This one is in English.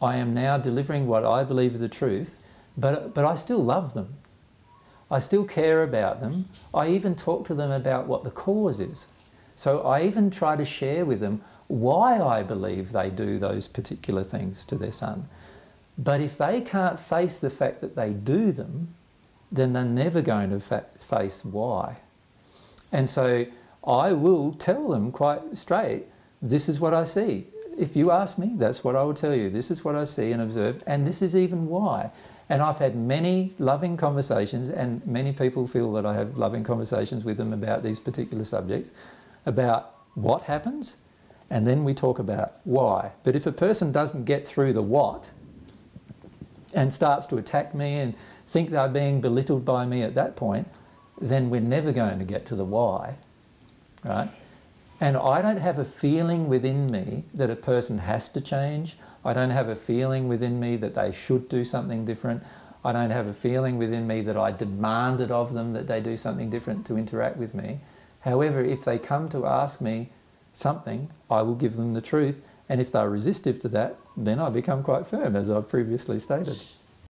I am now delivering what I believe is the truth, but, but I still love them. I still care about them. I even talk to them about what the cause is. So I even try to share with them why I believe they do those particular things to their son. But if they can't face the fact that they do them, then they're never going to face why. And so I will tell them quite straight, this is what I see. If you ask me, that's what I will tell you. This is what I see and observe, and this is even why. And I've had many loving conversations, and many people feel that I have loving conversations with them about these particular subjects, about what happens, and then we talk about why. But if a person doesn't get through the what, and starts to attack me and think they're being belittled by me at that point, then we're never going to get to the why, right? And I don't have a feeling within me that a person has to change. I don't have a feeling within me that they should do something different. I don't have a feeling within me that I demanded of them that they do something different to interact with me. However, if they come to ask me something, I will give them the truth. And if they're resistive to that, then I become quite firm, as I've previously stated.